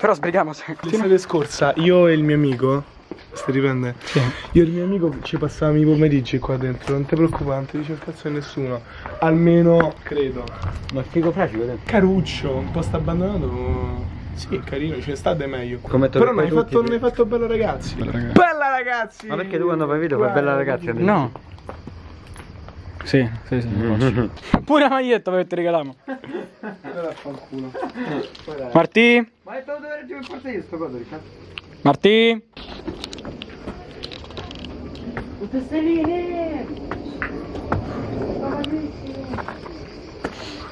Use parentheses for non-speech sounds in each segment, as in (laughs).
Però sbrighiamo se. L'estate scorsa io e il mio amico Stai riprende? Sì. Io e il mio amico ci passavamo i pomeriggi qua dentro, non ti preoccupare, non ti dice il cazzo di nessuno. Almeno credo. Ma figo fragico dentro. Caruccio, un posto abbandonato. Sì, è carino, ce ne sta de meglio. Come Però non hai fatto, non hai fatto bello ragazzi. Bella ragazzi. Bella ragazzi! Ma perché tu quando fai video fai bella ragazzi? No. Sì, sì, sì. faccio. (laughs) Pure la maglietta che ti regaliamo. Martì? Ma è stato dove per forza io sto coso, Riccardo. Martì?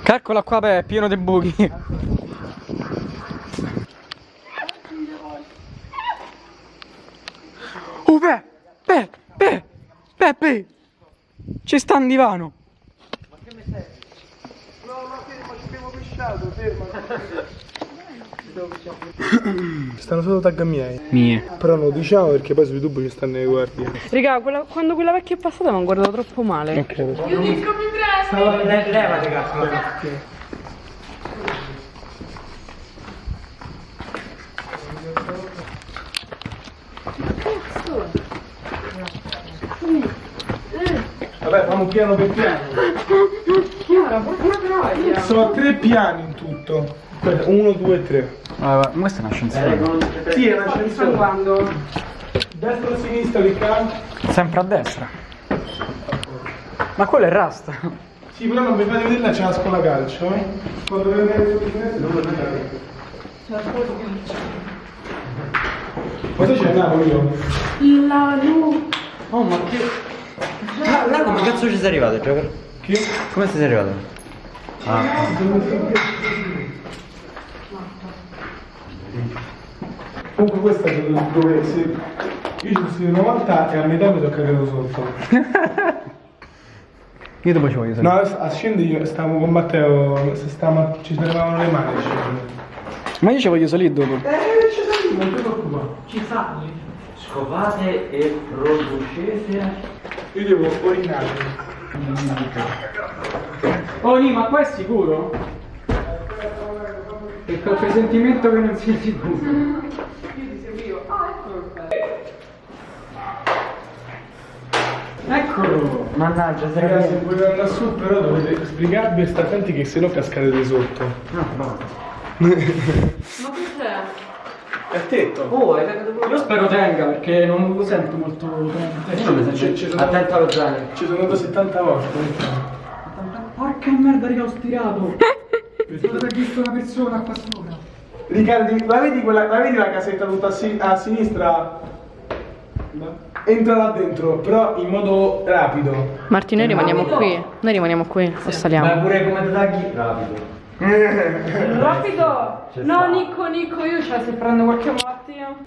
Calcola qua beh, è pieno di buchi. Oh beh, beh, beh, beh, beh. Ci sta un divano. Stanno solo tag miei. Mie. Però non lo diciamo perché poi su YouTube ci stanno le guardie. Raga, quella- quando quella vecchia è passata mi hanno guardato troppo male. Levate cazzo. Fanno piano per piano. Chiara, porca troia. Sono tre piani in tutto. Uno, due, tre. Ah, ma questa è una scienziata. Sì, è una Sto ascensore. guardando. Destra o sinistra, Riccardo? Sempre a destra. Ma quello è Rasta. Sì, però non mi fate vedere la c'è la scuola calcio. eh? Quando vedete sul finestre non lo vedete. Ma tu c'è a Napoli io? La lu. Oh, ma che... Ah, là come cazzo ci sei arrivato, Giocker? Chi? Come sei arrivato? Ah, Comunque questa è dove, se... Io ci sono stato una volta e a metà mi sono cagato sotto. (laughs) Io dopo ci voglio No, a scendere io stavo con Matteo, se stavamo, ci tenevamo le mani a scendere. Ma io ci voglio salire dopo. Eh, ci non ti preoccupare. Scopate e producete. Io devo orinare. Oh, Ni, ma qua è sicuro? E quel presentimento che non sia sicuro. Eccolo! Mannaggia, sei Ragazzi, se volete andare su però dovete sbrigarvi e stare attenti che se no cascate sotto. No, no. Ma? È il tetto. Oh. Io spero tenga perché non lo sento molto sono- Attento allo zaino. Ci sono andato 70 volte. Porca merda, raga, ho stirato! (laughs) Devo aver visto una persona qua sopra. Riccardo, la vedi, quella, la vedi la casetta tutta a, si- a sinistra? Entra là dentro, però in modo rapido. Marti, noi rimaniamo qui. Noi rimaniamo qui o Ma saliamo? pure come te tagli? Rapido. Rapido! Ci No. Nico, Nico, io cioè se prendo qualche malattia. (laughs)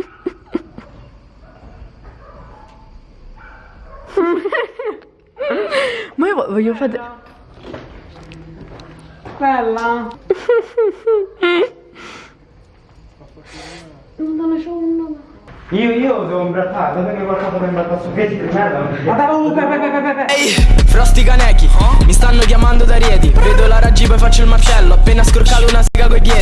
Ma io vo- voglio fare. Bella! Madonna, (laughs) c'ho un nome. Io, io devo imbrattare, datemi qualcosa per imbrattare su piedi di merda. Ehi, Frosti canechi, mi stanno chiamando da Rieti Vedo la raggi poi faccio il macello. Appena scroccato una sega coi piedi